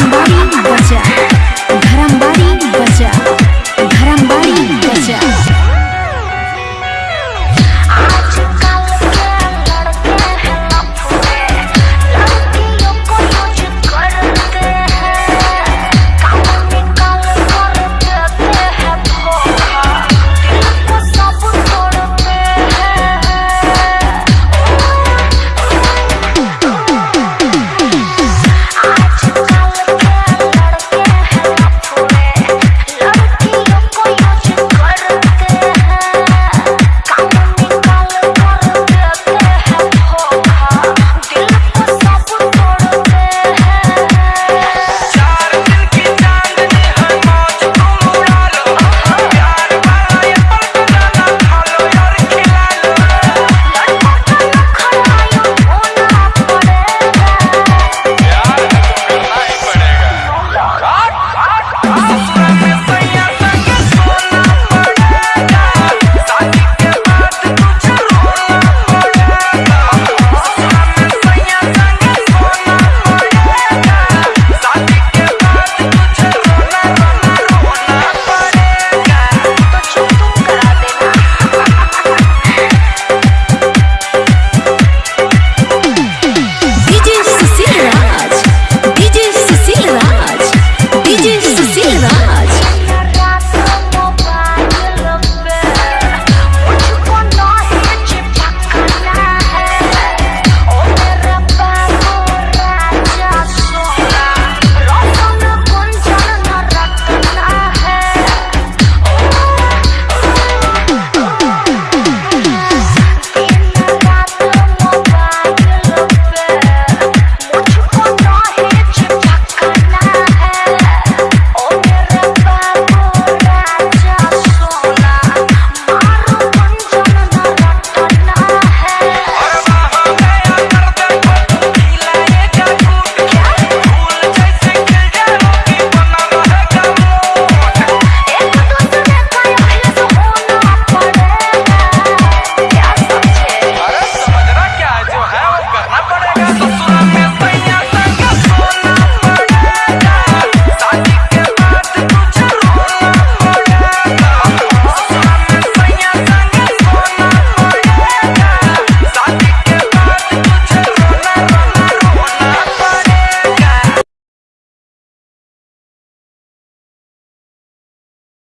Somebody.